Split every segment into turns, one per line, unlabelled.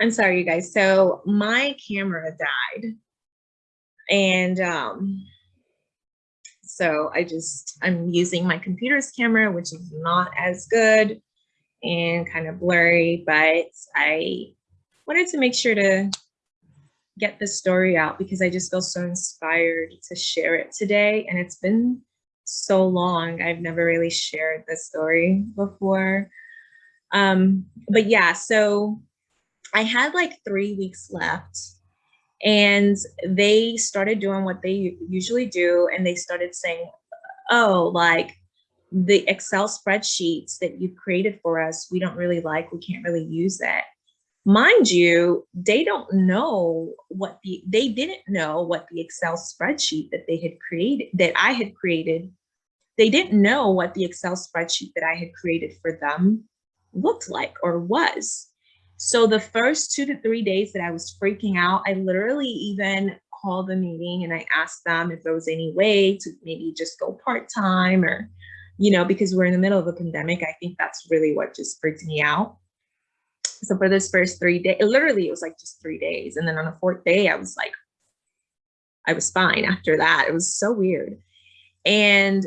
I'm sorry, you guys. So my camera died. And um, so I just, I'm using my computer's camera, which is not as good and kind of blurry, but I wanted to make sure to get the story out because I just feel so inspired to share it today. And it's been so long. I've never really shared this story before. Um, but yeah, so I had like three weeks left and they started doing what they usually do. And they started saying, oh, like the Excel spreadsheets that you created for us, we don't really like, we can't really use that. Mind you, they don't know what the, they didn't know what the Excel spreadsheet that they had created, that I had created, they didn't know what the Excel spreadsheet that I had created for them looked like or was. So the first two to three days that I was freaking out, I literally even called the meeting and I asked them if there was any way to maybe just go part-time or, you know, because we're in the middle of a pandemic, I think that's really what just freaked me out. So for this first three days, literally it was like just three days. And then on the fourth day, I was like, I was fine after that. It was so weird. And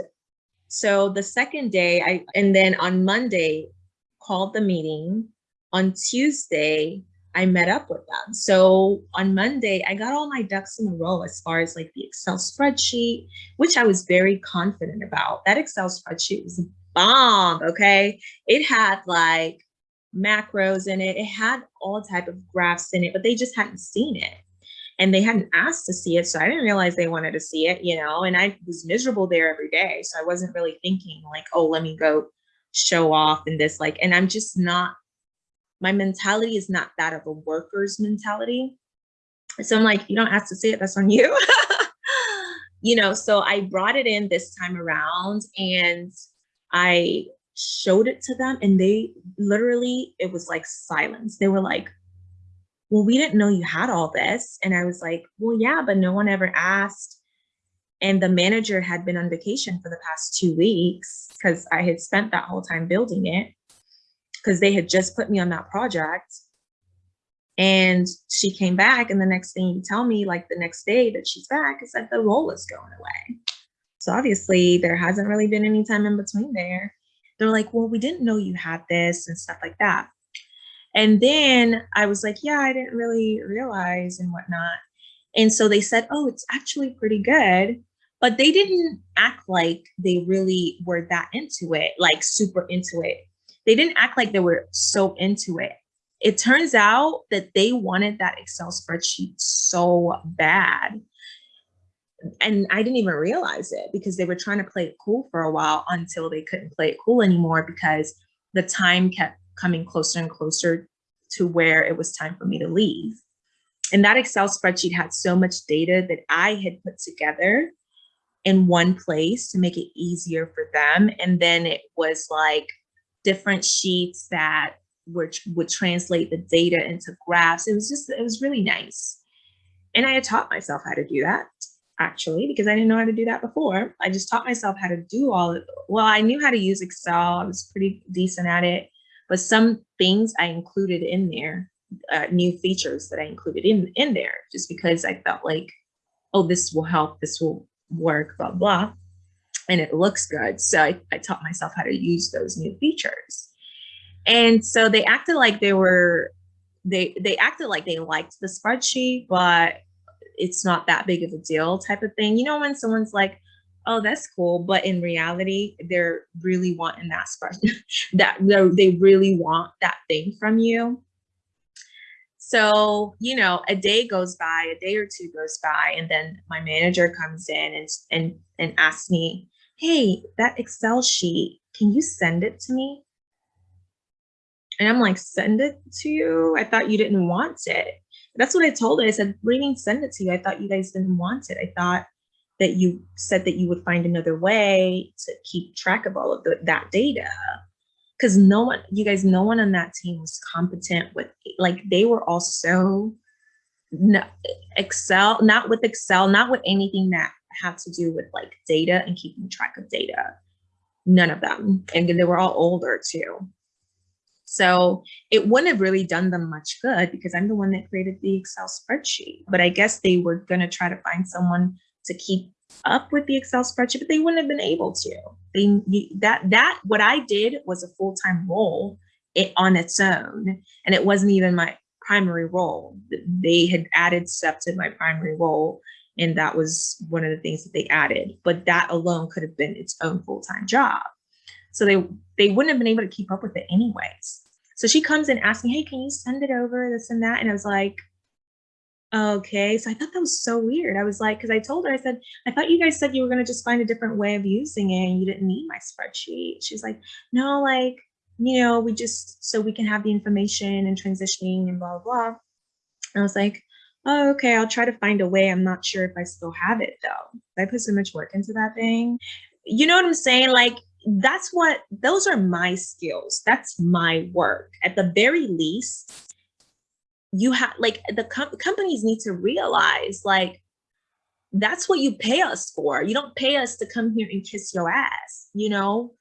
so the second day, I and then on Monday, called the meeting on Tuesday, I met up with them. So on Monday, I got all my ducks in a row as far as like the Excel spreadsheet, which I was very confident about. That Excel spreadsheet was bomb, okay? It had like macros in it. It had all type of graphs in it, but they just hadn't seen it. And they hadn't asked to see it. So I didn't realize they wanted to see it, you know, and I was miserable there every day. So I wasn't really thinking like, oh, let me go show off and this like, and I'm just not my mentality is not that of a worker's mentality. So I'm like, you don't ask to see it, that's on you. you know, so I brought it in this time around and I showed it to them and they literally, it was like silence. They were like, well, we didn't know you had all this. And I was like, well, yeah, but no one ever asked. And the manager had been on vacation for the past two weeks because I had spent that whole time building it because they had just put me on that project. And she came back and the next thing you tell me, like the next day that she's back, is that the role is going away. So obviously there hasn't really been any time in between there. They're like, well, we didn't know you had this and stuff like that. And then I was like, yeah, I didn't really realize and whatnot. And so they said, oh, it's actually pretty good. But they didn't act like they really were that into it, like super into it they didn't act like they were so into it. It turns out that they wanted that Excel spreadsheet so bad. And I didn't even realize it because they were trying to play it cool for a while until they couldn't play it cool anymore because the time kept coming closer and closer to where it was time for me to leave. And that Excel spreadsheet had so much data that I had put together in one place to make it easier for them. And then it was like different sheets that were, would translate the data into graphs. It was just, it was really nice. And I had taught myself how to do that actually, because I didn't know how to do that before. I just taught myself how to do all of, well, I knew how to use Excel. I was pretty decent at it, but some things I included in there, uh, new features that I included in, in there, just because I felt like, oh, this will help, this will work, blah, blah and it looks good. So I, I taught myself how to use those new features. And so they acted like they were, they, they acted like they liked the spreadsheet, but it's not that big of a deal type of thing. You know, when someone's like, oh, that's cool. But in reality, they're really wanting that spreadsheet, that they really want that thing from you. So, you know, a day goes by, a day or two goes by, and then my manager comes in and, and, and asks me, hey, that Excel sheet, can you send it to me? And I'm like, send it to you? I thought you didn't want it. That's what I told her. I said, what do you mean send it to you? I thought you guys didn't want it. I thought that you said that you would find another way to keep track of all of the, that data. Because no one, you guys, no one on that team was competent with, like they were all so no, Excel, not with Excel, not with anything that had to do with like data and keeping track of data. None of them. And they were all older too. So it wouldn't have really done them much good because I'm the one that created the Excel spreadsheet. But I guess they were going to try to find someone to keep up with the Excel spreadsheet, but they wouldn't have been able to. They that that what I did was a full-time role it on its own, and it wasn't even my primary role. They had added stuff to my primary role, and that was one of the things that they added. But that alone could have been its own full-time job. So they they wouldn't have been able to keep up with it anyways. So she comes in asking, hey, can you send it over, this and that? And I was like, okay. So I thought that was so weird. I was like, because I told her, I said, I thought you guys said you were going to just find a different way of using it and you didn't need my spreadsheet. She's like, no, like, you know, we just, so we can have the information and transitioning and blah, blah, blah. And I was like, oh, okay, I'll try to find a way. I'm not sure if I still have it though. I put so much work into that thing. You know what I'm saying? Like, that's what those are my skills that's my work at the very least you have like the com companies need to realize like that's what you pay us for you don't pay us to come here and kiss your ass you know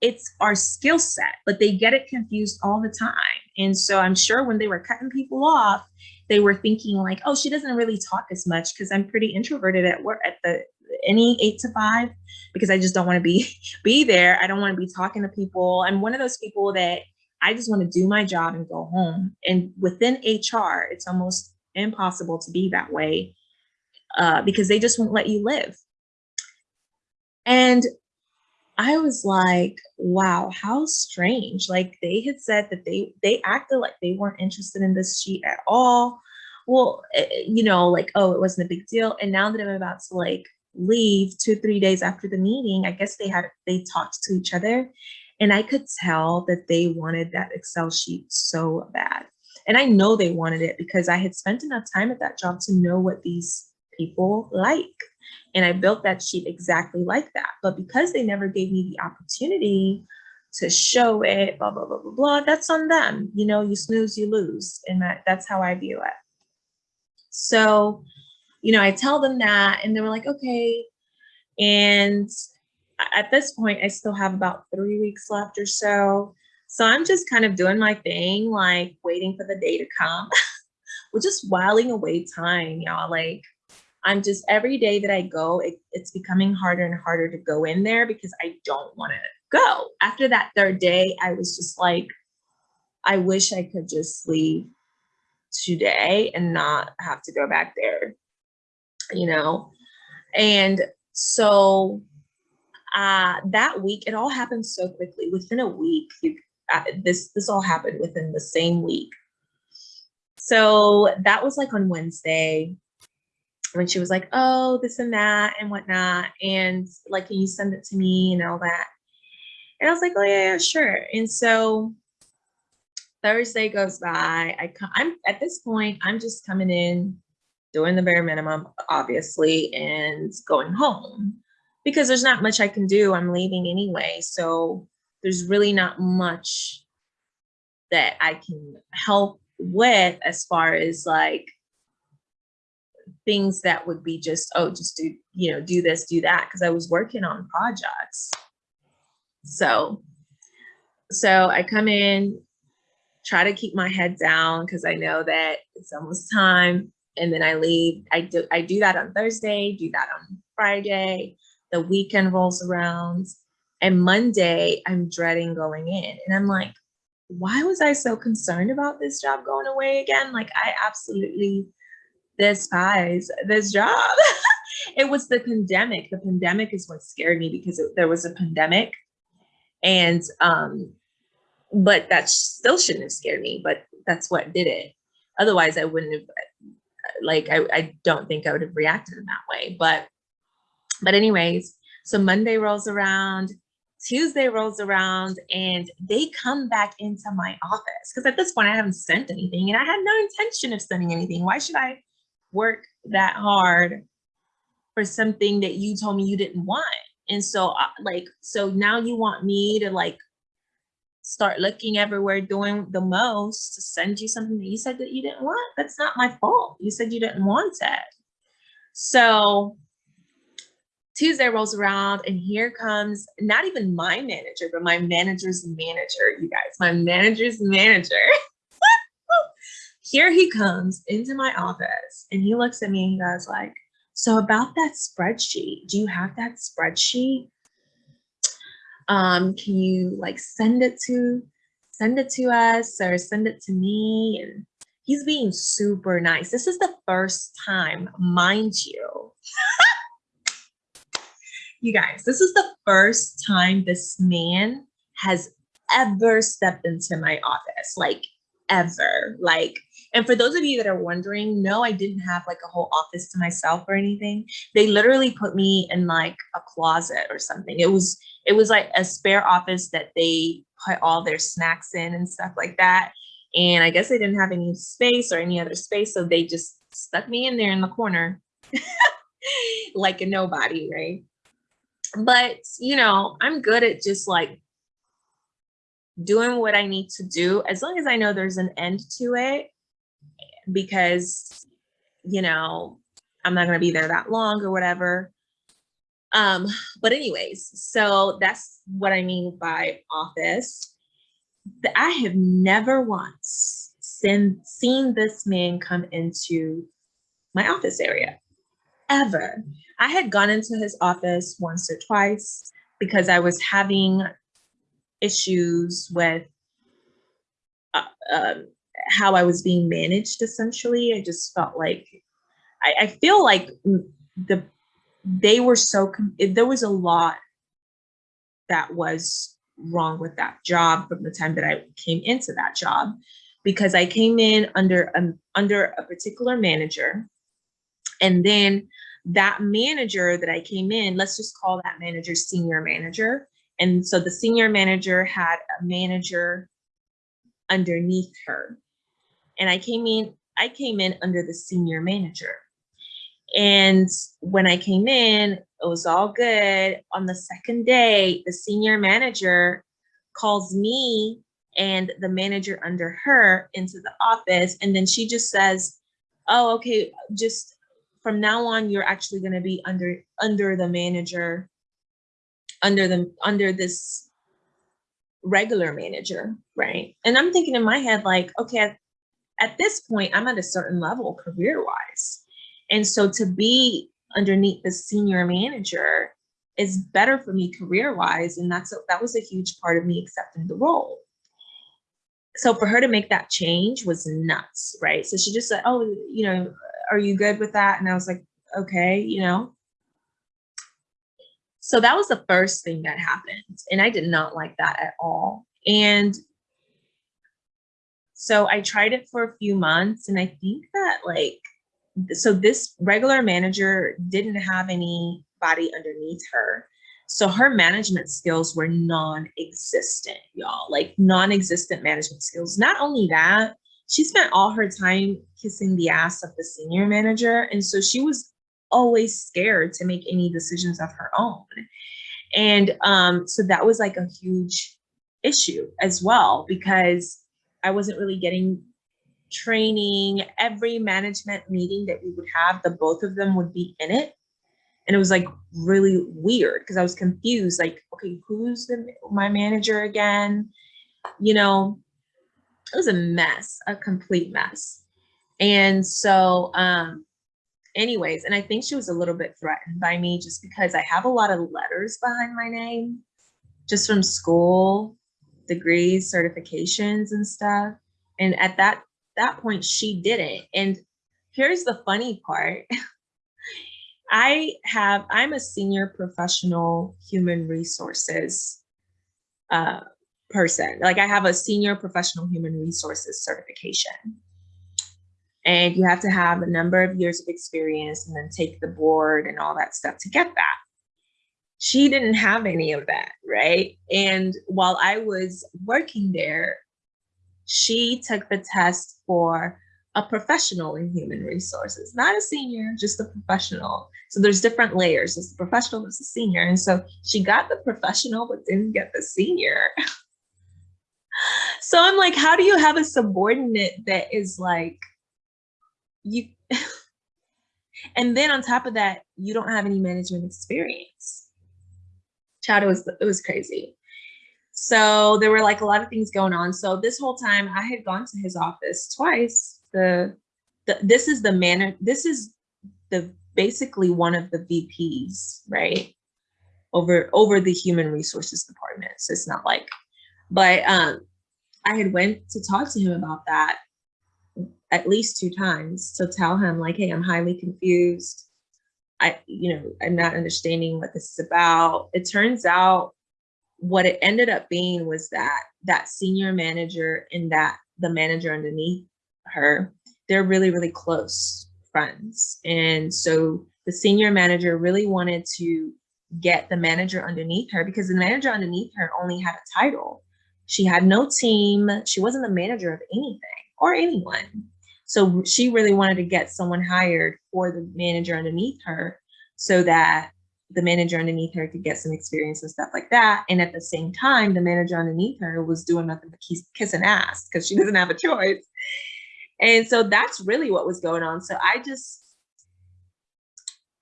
it's our skill set but they get it confused all the time and so i'm sure when they were cutting people off they were thinking like oh she doesn't really talk as much because i'm pretty introverted at work at the any eight to five because I just don't want to be be there. I don't want to be talking to people. I'm one of those people that I just want to do my job and go home. And within HR, it's almost impossible to be that way uh, because they just won't let you live. And I was like, wow, how strange. Like they had said that they they acted like they weren't interested in this sheet at all. Well, eh, you know, like, oh, it wasn't a big deal. And now that I'm about to like leave two, three days after the meeting, I guess they had, they talked to each other and I could tell that they wanted that Excel sheet so bad. And I know they wanted it because I had spent enough time at that job to know what these people like. And I built that sheet exactly like that. But because they never gave me the opportunity to show it, blah, blah, blah, blah, blah, that's on them. You know, you snooze, you lose. And that, that's how I view it. So you know, I tell them that and they were like, okay. And at this point, I still have about three weeks left or so. So I'm just kind of doing my thing, like waiting for the day to come. We're just whiling away time, y'all. Like I'm just every day that I go, it, it's becoming harder and harder to go in there because I don't want to go. After that third day, I was just like, I wish I could just leave today and not have to go back there you know? And so uh, that week, it all happened so quickly. Within a week, you, uh, this this all happened within the same week. So that was like on Wednesday when she was like, oh, this and that and whatnot. And like, can you send it to me and all that? And I was like, oh yeah, yeah sure. And so Thursday goes by. I I'm at this point, I'm just coming in doing the bare minimum, obviously, and going home because there's not much I can do. I'm leaving anyway. So there's really not much that I can help with as far as like things that would be just, oh, just do, you know, do this, do that. Cause I was working on projects. So, so I come in, try to keep my head down because I know that it's almost time and then I leave. I do I do that on Thursday, do that on Friday. The weekend rolls around, and Monday I'm dreading going in, and I'm like, why was I so concerned about this job going away again? Like I absolutely despise this job. it was the pandemic. The pandemic is what scared me because it, there was a pandemic, and um, but that still shouldn't have scared me. But that's what did it. Otherwise, I wouldn't have like I, I don't think I would have reacted in that way. But but anyways, so Monday rolls around, Tuesday rolls around, and they come back into my office because at this point I haven't sent anything and I had no intention of sending anything. Why should I work that hard for something that you told me you didn't want? And so uh, like, so now you want me to like start looking everywhere doing the most to send you something that you said that you didn't want. That's not my fault. You said you didn't want it. So Tuesday rolls around and here comes not even my manager, but my manager's manager, you guys, my manager's manager. here he comes into my office and he looks at me and he goes like, so about that spreadsheet, do you have that spreadsheet? Um, can you like send it to, send it to us or send it to me? And he's being super nice. This is the first time, mind you, you guys, this is the first time this man has ever stepped into my office, like ever. Like, and for those of you that are wondering, no, I didn't have like a whole office to myself or anything. They literally put me in like a closet or something. It was, it was like a spare office that they put all their snacks in and stuff like that. And I guess they didn't have any space or any other space. So they just stuck me in there in the corner like a nobody, right? but you know, I'm good at just like doing what I need to do as long as I know there's an end to it because you know, I'm not going to be there that long or whatever. Um, but anyways, so that's what I mean by office. I have never once seen, seen this man come into my office area ever. I had gone into his office once or twice because I was having issues with uh, um, how I was being managed. Essentially, I just felt like I, I feel like the they were so there was a lot that was wrong with that job from the time that I came into that job because I came in under a, under a particular manager and then that manager that I came in, let's just call that manager senior manager. And so the senior manager had a manager underneath her. And I came in, I came in under the senior manager. And when I came in, it was all good. On the second day, the senior manager calls me and the manager under her into the office. And then she just says, oh, okay, just from now on, you're actually going to be under under the manager, under the under this regular manager, right? And I'm thinking in my head, like, okay, at, this point, I'm at a certain level career wise. And so to be underneath the senior manager is better for me career wise. And that's a, that was a huge part of me accepting the role. So for her to make that change was nuts, right? So she just said, oh, you know, are you good with that? And I was like, okay, you know. So that was the first thing that happened. And I did not like that at all. And so I tried it for a few months and I think that like, so this regular manager didn't have anybody underneath her. So her management skills were non-existent, y'all, like non-existent management skills. Not only that, she spent all her time kissing the ass of the senior manager. And so she was always scared to make any decisions of her own. And um, so that was like a huge issue as well, because I wasn't really getting training. Every management meeting that we would have, the both of them would be in it. And it was like really weird because I was confused, like, okay, who's the, my manager again? You know, it was a mess, a complete mess. And so, um, anyways, and I think she was a little bit threatened by me just because I have a lot of letters behind my name, just from school, degrees, certifications and stuff. And at that, that point, she didn't. And here's the funny part. I have, I'm a senior professional human resources uh, person. Like I have a senior professional human resources certification. And you have to have a number of years of experience and then take the board and all that stuff to get that. She didn't have any of that, right? And while I was working there, she took the test for a professional in human resources, not a senior, just a professional. So there's different layers. There's the professional, there's the senior. And so she got the professional, but didn't get the senior. so I'm like, how do you have a subordinate that is like, you, And then on top of that, you don't have any management experience. It was it was crazy. So there were like a lot of things going on. So this whole time I had gone to his office twice. The, the this is the manner, this is the basically one of the VPs, right? Over over the human resources department. So it's not like, but um I had went to talk to him about that at least two times to tell him like, hey, I'm highly confused. I, you know, I'm not understanding what this is about. It turns out what it ended up being was that that senior manager and that the manager underneath her, they're really, really close friends. And so the senior manager really wanted to get the manager underneath her because the manager underneath her only had a title. She had no team. She wasn't the manager of anything or anyone. So she really wanted to get someone hired for the manager underneath her so that the manager underneath her could get some experience and stuff like that. And at the same time, the manager underneath her was doing nothing but kiss, kiss and ass because she doesn't have a choice. And so that's really what was going on. So I just,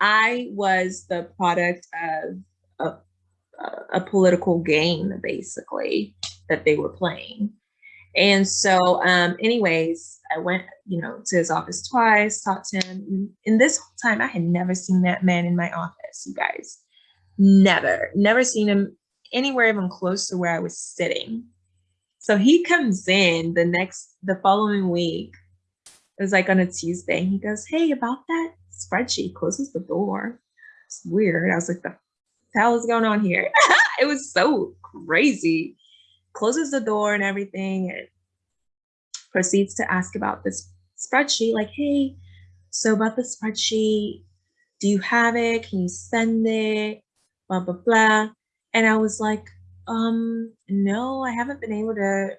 I was the product of a, a political game, basically, that they were playing. And so, um, anyways, I went, you know, to his office twice, talked to him. In this whole time, I had never seen that man in my office, you guys. Never, never seen him anywhere even close to where I was sitting. So he comes in the next, the following week. It was like on a Tuesday. He goes, Hey, about that spreadsheet, closes the door. It's weird. I was like, The hell is going on here? it was so crazy closes the door and everything and proceeds to ask about this spreadsheet like, hey, so about the spreadsheet, do you have it? Can you send it? Blah, blah, blah. And I was like, um, no, I haven't been able to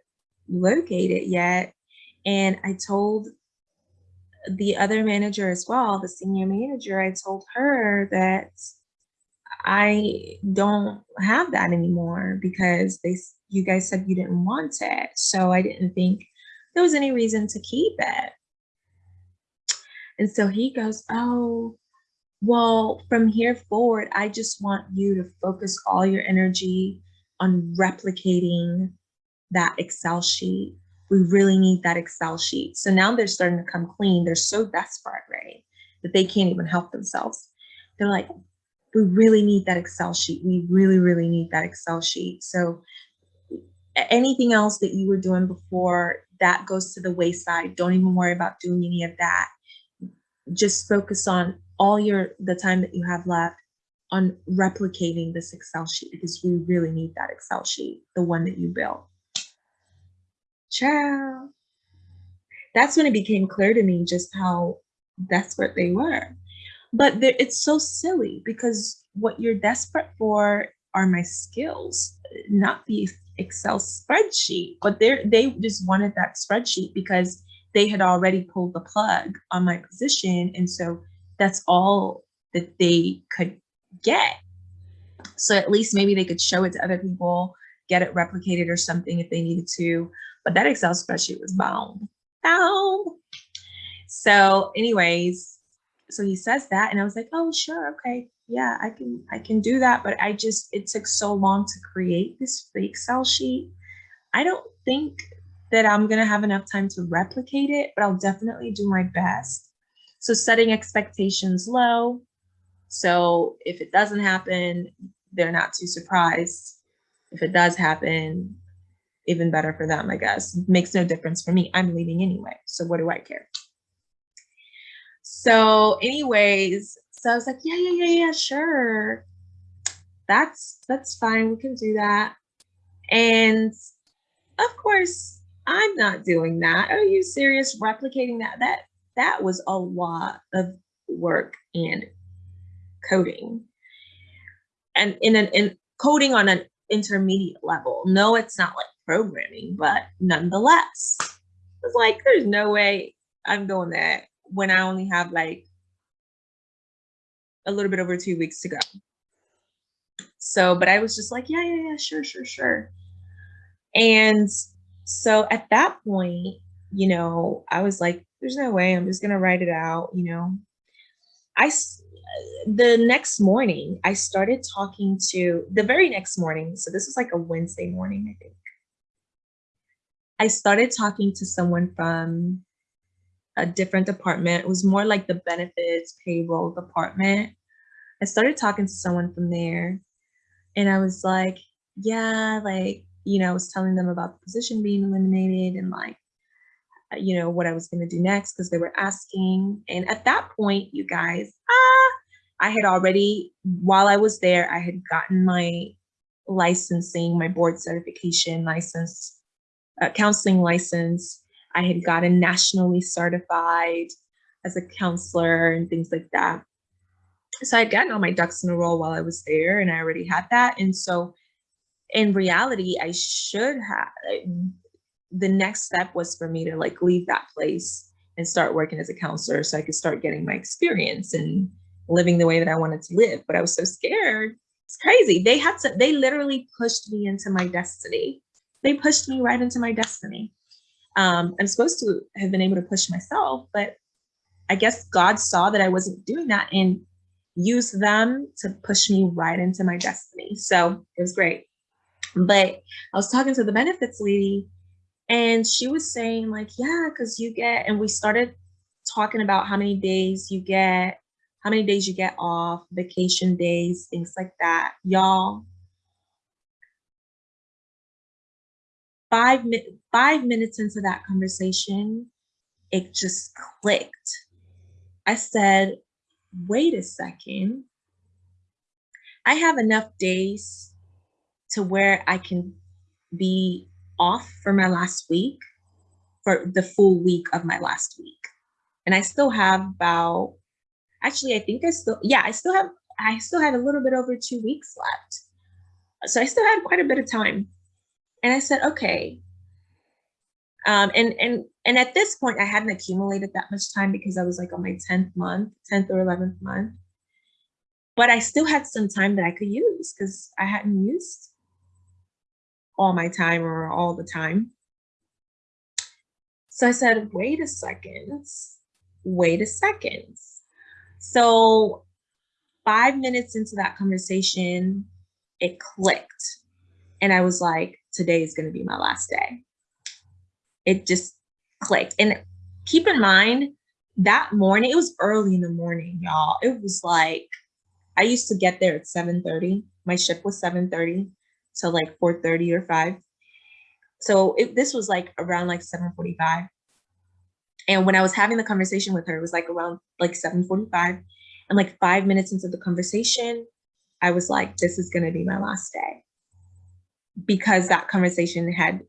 locate it yet. And I told the other manager as well, the senior manager, I told her that I don't have that anymore because they you guys said you didn't want it. So I didn't think there was any reason to keep it. And so he goes, Oh, well, from here forward, I just want you to focus all your energy on replicating that Excel sheet. We really need that Excel sheet. So now they're starting to come clean. They're so desperate, right? That they can't even help themselves. They're like, we really need that Excel sheet. We really, really need that Excel sheet. So anything else that you were doing before that goes to the wayside don't even worry about doing any of that just focus on all your the time that you have left on replicating this excel sheet because we really need that excel sheet the one that you built ciao that's when it became clear to me just how desperate they were but it's so silly because what you're desperate for are my skills not the Excel spreadsheet, but they they just wanted that spreadsheet because they had already pulled the plug on my position. And so that's all that they could get. So at least maybe they could show it to other people, get it replicated or something if they needed to. But that Excel spreadsheet was bound. Bound. So, anyways, so he says that, and I was like, oh, sure, okay yeah, I can I can do that, but I just it took so long to create this Excel sheet. I don't think that I'm gonna have enough time to replicate it, but I'll definitely do my best. So setting expectations low. So if it doesn't happen, they're not too surprised. If it does happen, even better for them, I guess. Makes no difference for me. I'm leaving anyway. So what do I care? So anyways, so I was like, yeah, yeah, yeah, yeah, sure. That's that's fine. We can do that. And of course, I'm not doing that. Are you serious? Replicating that that that was a lot of work and coding. And in an in coding on an intermediate level. No, it's not like programming, but nonetheless, it's like there's no way I'm doing that when I only have like a little bit over two weeks to go. So, but I was just like, yeah, yeah, yeah, sure, sure, sure. And so at that point, you know, I was like, there's no way I'm just going to write it out, you know. I, the next morning, I started talking to the very next morning. So this was like a Wednesday morning, I think. I started talking to someone from a different department. It was more like the benefits payroll department. I started talking to someone from there and I was like, yeah, like, you know, I was telling them about the position being eliminated and like, uh, you know, what I was going to do next because they were asking. And at that point, you guys, ah, I had already, while I was there, I had gotten my licensing, my board certification license, uh, counseling license. I had gotten nationally certified as a counselor and things like that. So I'd gotten all my ducks in a row while I was there and I already had that. And so in reality, I should have, the next step was for me to like leave that place and start working as a counselor so I could start getting my experience and living the way that I wanted to live. But I was so scared. It's crazy. They had to, they literally pushed me into my destiny. They pushed me right into my destiny. Um, I'm supposed to have been able to push myself, but I guess God saw that I wasn't doing that and used them to push me right into my destiny. So it was great. But I was talking to the benefits lady and she was saying like, yeah, because you get, and we started talking about how many days you get, how many days you get off, vacation days, things like that. Y'all, five, five minutes into that conversation, it just clicked. I said, wait a second. I have enough days to where I can be off for my last week, for the full week of my last week. And I still have about, actually, I think I still, yeah, I still have, I still had a little bit over two weeks left. So I still had quite a bit of time. And I said, okay. Um, and, and, and at this point, I hadn't accumulated that much time because I was like on my 10th month, 10th or 11th month. But I still had some time that I could use because I hadn't used all my time or all the time. So I said, wait a second, wait a second. So five minutes into that conversation, it clicked. And I was like, today is going to be my last day. It just clicked. And keep in mind, that morning, it was early in the morning, y'all. It was like, I used to get there at 7.30. My shift was 7.30 so like 4.30 or 5. So it, this was like around like 7.45. And when I was having the conversation with her, it was like around like 7.45. And like five minutes into the conversation, I was like, this is gonna be my last day. Because that conversation had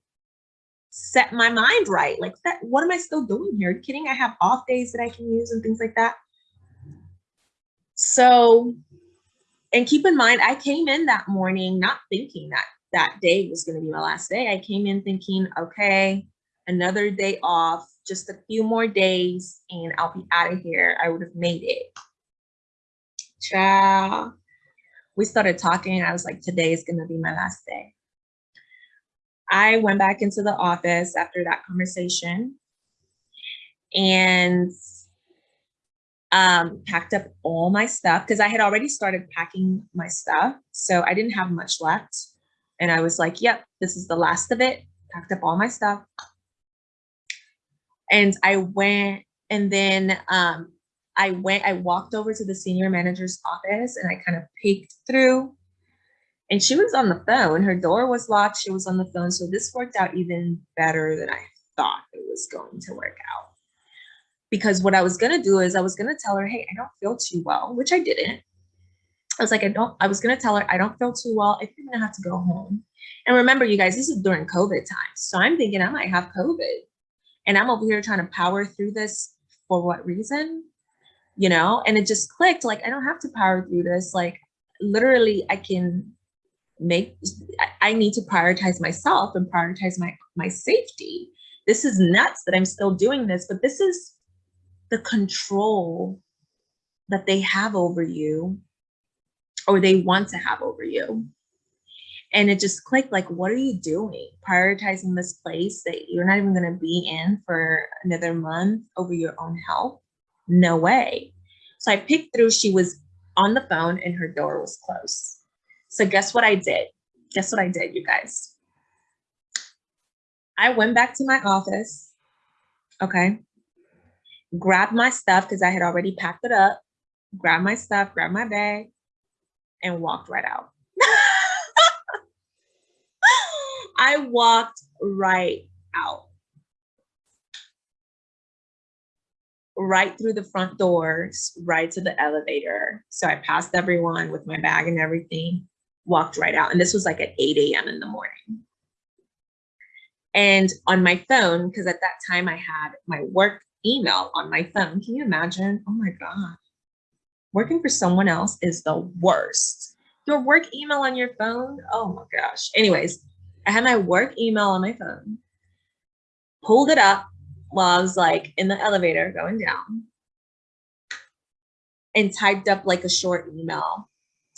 set my mind right. Like that, what am I still doing here? Are you kidding? I have off days that I can use and things like that. So and keep in mind, I came in that morning not thinking that that day was going to be my last day. I came in thinking, okay, another day off, just a few more days, and I'll be out of here. I would have made it. Ciao. We started talking. I was like, today is going to be my last day. I went back into the office after that conversation and um, packed up all my stuff because I had already started packing my stuff. So I didn't have much left. And I was like, yep, this is the last of it. Packed up all my stuff. And I went and then um, I went, I walked over to the senior manager's office and I kind of peeked through and she was on the phone. Her door was locked. She was on the phone. So this worked out even better than I thought it was going to work out because what I was gonna do is I was gonna tell her, hey, I don't feel too well, which I didn't. I was like, I don't, I was gonna tell her I don't feel too well. I think I'm gonna have to go home. And remember, you guys, this is during COVID times. So I'm thinking I might have COVID. And I'm over here trying to power through this for what reason? You know, and it just clicked like I don't have to power through this. Like literally, I can make I need to prioritize myself and prioritize my my safety. This is nuts that I'm still doing this, but this is the control that they have over you or they want to have over you. And it just clicked like, what are you doing? Prioritizing this place that you're not even going to be in for another month over your own health? No way. So I picked through, she was on the phone and her door was closed. So guess what I did? Guess what I did, you guys? I went back to my office, okay? Grabbed my stuff because I had already packed it up, grabbed my stuff, grabbed my bag, and walked right out. I walked right out. Right through the front doors, right to the elevator. So I passed everyone with my bag and everything, walked right out. And this was like at 8 a.m. in the morning. And on my phone, because at that time I had my work email on my phone. Can you imagine? Oh my God. Working for someone else is the worst. Your work email on your phone? Oh my gosh. Anyways, I had my work email on my phone, pulled it up while I was like in the elevator going down, and typed up like a short email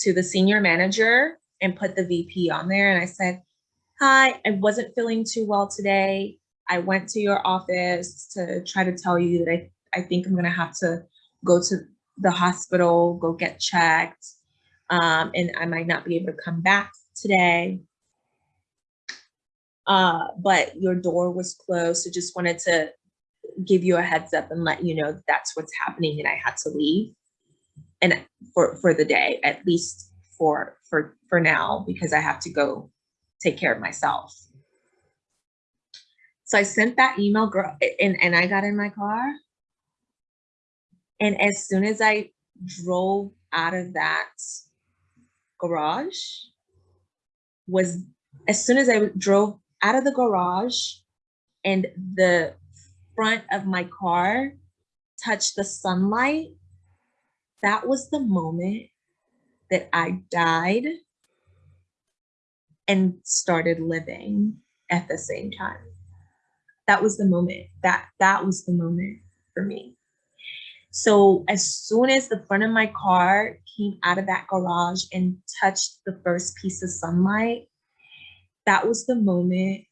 to the senior manager and put the VP on there. And I said, Hi, I wasn't feeling too well today. I went to your office to try to tell you that I, I think I'm going to have to go to the hospital, go get checked, um, and I might not be able to come back today uh, but your door was closed. So just wanted to give you a heads up and let you know that that's what's happening and I had to leave and for, for the day, at least for, for, for now, because I have to go take care of myself. So I sent that email girl and, and I got in my car. And as soon as I drove out of that garage was as soon as I drove out of the garage and the front of my car touched the sunlight, that was the moment that I died and started living at the same time. That was the moment. That that was the moment for me. So as soon as the front of my car came out of that garage and touched the first piece of sunlight, that was the moment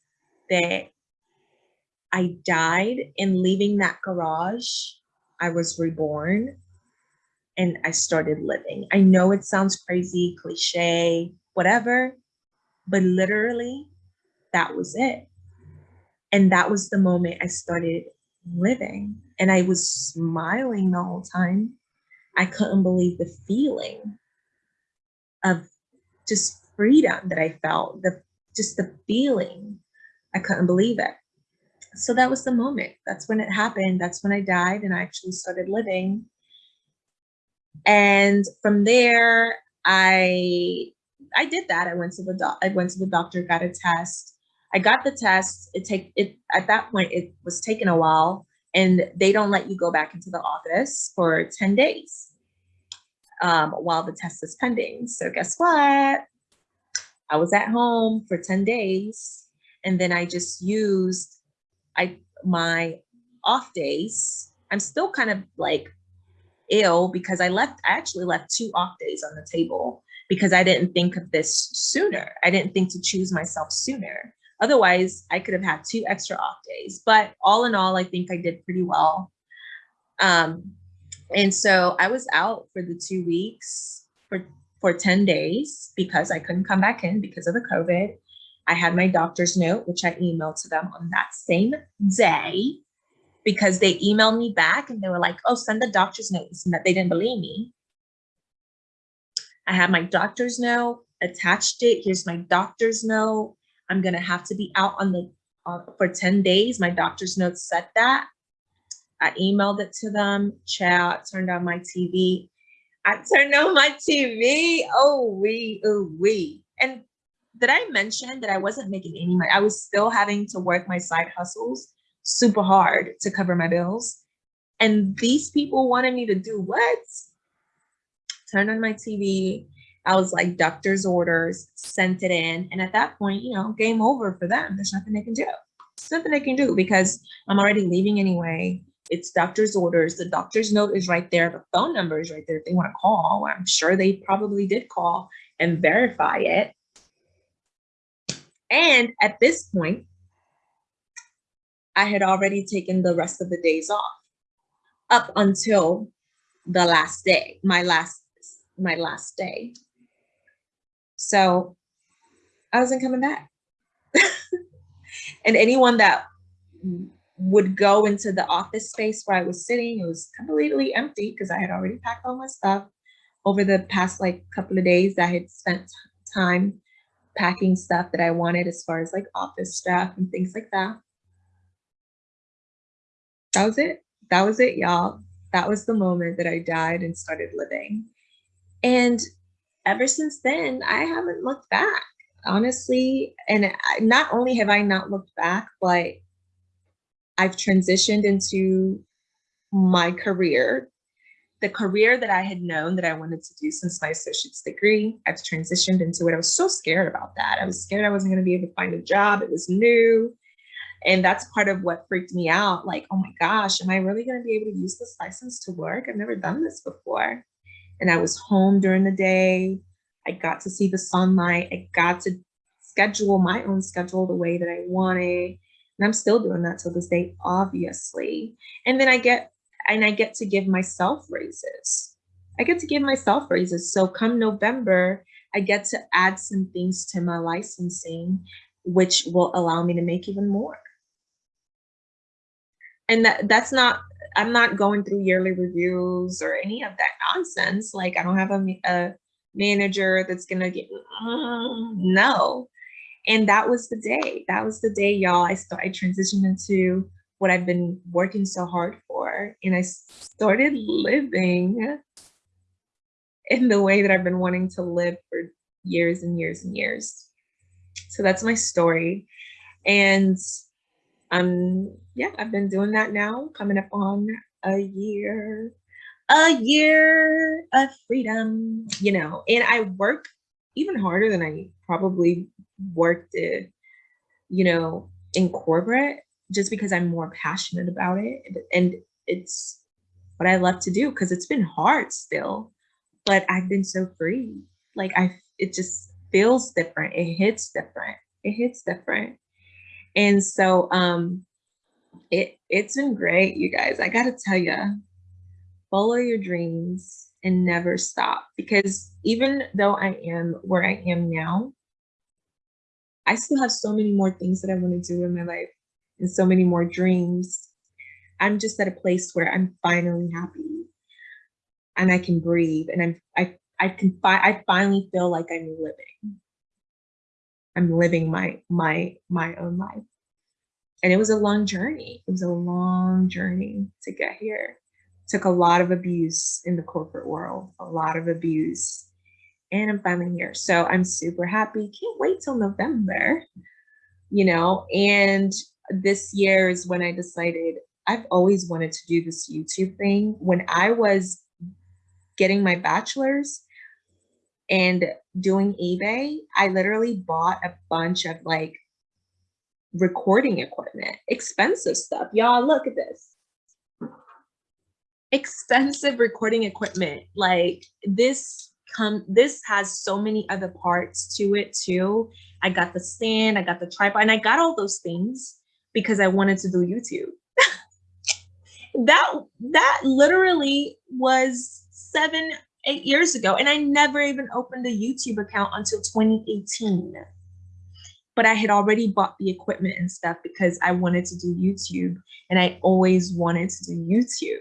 that I died and leaving that garage, I was reborn and I started living. I know it sounds crazy, cliche, whatever, but literally that was it. And that was the moment I started living and I was smiling the whole time. I couldn't believe the feeling of just freedom that I felt, the just the feeling. I couldn't believe it. So that was the moment. That's when it happened. That's when I died and I actually started living. And from there, I I did that. I went to the doc I went to the doctor, got a test. I got the test. It take it at that point it was taking a while and they don't let you go back into the office for 10 days um, while the test is pending. So guess what? I was at home for 10 days and then I just used I my off days. I'm still kind of like ill because I left, I actually left two off days on the table because I didn't think of this sooner. I didn't think to choose myself sooner. Otherwise, I could have had two extra off days. But all in all, I think I did pretty well. Um, and so I was out for the two weeks for for 10 days because I couldn't come back in because of the COVID. I had my doctor's note, which I emailed to them on that same day because they emailed me back and they were like, oh, send the doctor's note. And that they didn't believe me. I had my doctor's note, attached it. Here's my doctor's note. I'm going to have to be out on the uh, for 10 days. My doctor's note said that. I emailed it to them, chat, turned on my TV. I turned on my TV. Oh, we, oh, we. And did I mention that I wasn't making any money? I was still having to work my side hustles super hard to cover my bills. And these people wanted me to do what? Turn on my TV. I was like, doctor's orders, sent it in. And at that point, you know, game over for them. There's nothing they can do. There's nothing they can do because I'm already leaving anyway. It's doctor's orders. The doctor's note is right there. The phone number is right there if they want to call. I'm sure they probably did call and verify it. And at this point, I had already taken the rest of the days off up until the last day, my last, my last day. So I wasn't coming back. and anyone that would go into the office space where I was sitting, it was completely empty because I had already packed all my stuff over the past like couple of days. I had spent time packing stuff that I wanted as far as like office stuff and things like that. That was it. That was it, y'all. That was the moment that I died and started living. And ever since then, I haven't looked back, honestly. And not only have I not looked back, but I've transitioned into my career, the career that I had known that I wanted to do since my associate's degree. I've transitioned into it. I was so scared about that. I was scared I wasn't going to be able to find a job. It was new. And that's part of what freaked me out. Like, oh my gosh, am I really going to be able to use this license to work? I've never done this before. And I was home during the day. I got to see the sunlight. I got to schedule my own schedule the way that I wanted. And I'm still doing that till this day, obviously. And then I get, and I get to give myself raises. I get to give myself raises. So come November, I get to add some things to my licensing, which will allow me to make even more. And that that's not, I'm not going through yearly reviews or any of that nonsense. Like I don't have a, a manager that's gonna get, uh, no, and that was the day. That was the day, y'all. I started transitioned into what I've been working so hard for. And I started living in the way that I've been wanting to live for years and years and years. So that's my story. And um, yeah, I've been doing that now, coming up on a year, a year of freedom, you know, and I work even harder than I probably worked it, you know, in corporate just because I'm more passionate about it. And it's what I love to do because it's been hard still, but I've been so free. Like I, it just feels different. It hits different. It hits different. And so um, it, it's been great, you guys. I gotta tell you, follow your dreams and never stop because even though I am where I am now, I still have so many more things that I want to do in my life and so many more dreams. I'm just at a place where I'm finally happy and I can breathe and I'm I I can fi I finally feel like I'm living. I'm living my my my own life. And it was a long journey. It was a long journey to get here. Took a lot of abuse in the corporate world, a lot of abuse and I'm finally here. So I'm super happy. Can't wait till November, you know, and this year is when I decided I've always wanted to do this YouTube thing. When I was getting my bachelor's and doing eBay, I literally bought a bunch of like recording equipment, expensive stuff. Y'all look at this. Expensive recording equipment. Like this come this has so many other parts to it too i got the stand i got the tripod and i got all those things because i wanted to do youtube that that literally was seven eight years ago and i never even opened a youtube account until 2018 but i had already bought the equipment and stuff because i wanted to do youtube and i always wanted to do youtube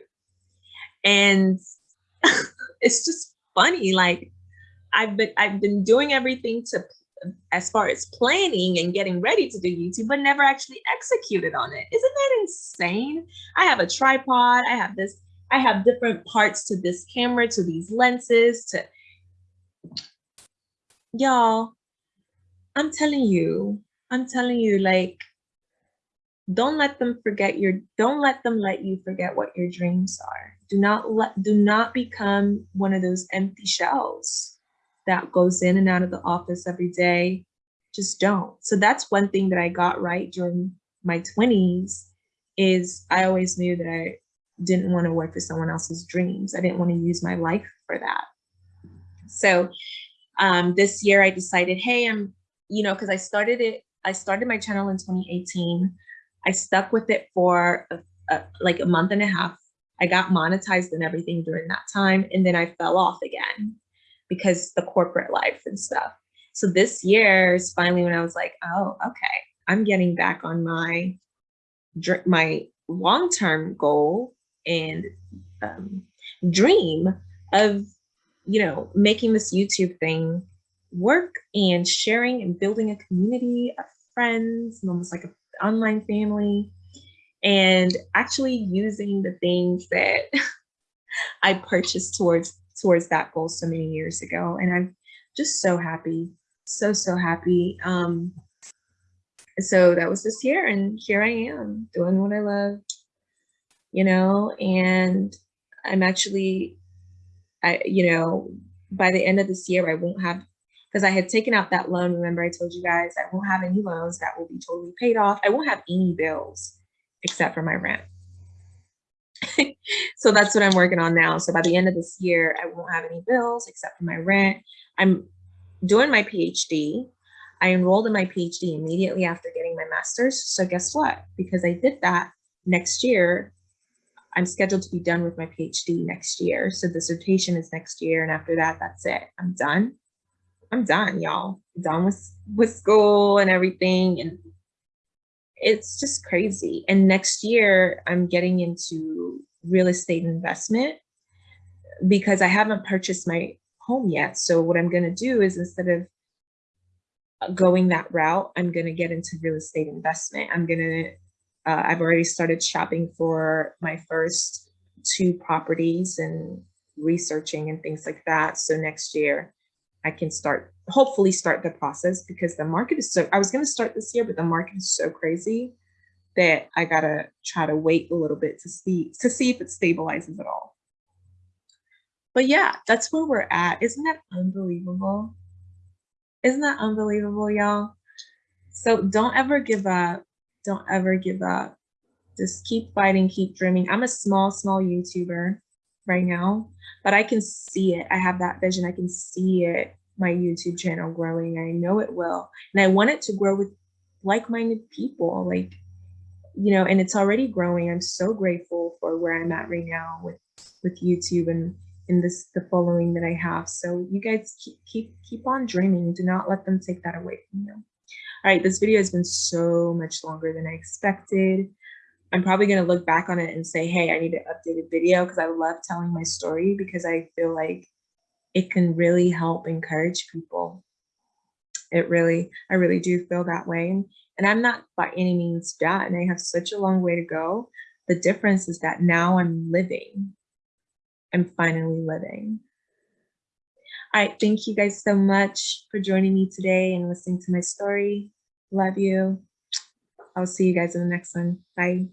and it's just funny. Like I've been I've been doing everything to as far as planning and getting ready to do YouTube, but never actually executed on it. Isn't that insane? I have a tripod, I have this, I have different parts to this camera, to these lenses, to y'all, I'm telling you, I'm telling you, like, don't let them forget your, don't let them let you forget what your dreams are. Do not let, do not become one of those empty shells that goes in and out of the office every day. Just don't. So that's one thing that I got right during my 20s is I always knew that I didn't want to work for someone else's dreams. I didn't want to use my life for that. So um, this year I decided, hey, I'm, you know, because I started it, I started my channel in 2018. I stuck with it for a, a, like a month and a half I got monetized and everything during that time. And then I fell off again because the corporate life and stuff. So this year is finally when I was like, oh, okay, I'm getting back on my my long-term goal and um, dream of, you know, making this YouTube thing work and sharing and building a community of friends and almost like an online family and actually using the things that I purchased towards towards that goal so many years ago. And I'm just so happy, so, so happy. Um, so that was this year and here I am doing what I love, you know, and I'm actually, I, you know, by the end of this year, I won't have, because I had taken out that loan. Remember I told you guys I won't have any loans that will be totally paid off. I won't have any bills except for my rent. so that's what I'm working on now. So by the end of this year, I won't have any bills except for my rent. I'm doing my PhD. I enrolled in my PhD immediately after getting my master's. So guess what? Because I did that next year, I'm scheduled to be done with my PhD next year. So dissertation is next year. And after that, that's it. I'm done. I'm done, y'all. Done with, with school and everything. And it's just crazy. And next year, I'm getting into real estate investment because I haven't purchased my home yet. So what I'm going to do is instead of going that route, I'm going to get into real estate investment. I'm going to, uh, I've already started shopping for my first two properties and researching and things like that. So next year I can start, hopefully start the process because the market is so, I was going to start this year, but the market is so crazy that I gotta try to wait a little bit to see, to see if it stabilizes at all. But yeah, that's where we're at. Isn't that unbelievable? Isn't that unbelievable, y'all? So don't ever give up. Don't ever give up. Just keep fighting, keep dreaming. I'm a small, small YouTuber right now, but I can see it. I have that vision. I can see it, my YouTube channel growing. I know it will. And I want it to grow with like-minded people, like, you know, and it's already growing. I'm so grateful for where I'm at right now with, with YouTube and in this the following that I have. So you guys keep keep keep on dreaming. Do not let them take that away from you. All right, this video has been so much longer than I expected. I'm probably going to look back on it and say, hey, I need an updated video because I love telling my story because I feel like it can really help encourage people. It really, I really do feel that way. And I'm not by any means done. And I have such a long way to go. The difference is that now I'm living I'm finally living. All right, thank you guys so much for joining me today and listening to my story. Love you. I'll see you guys in the next one. Bye.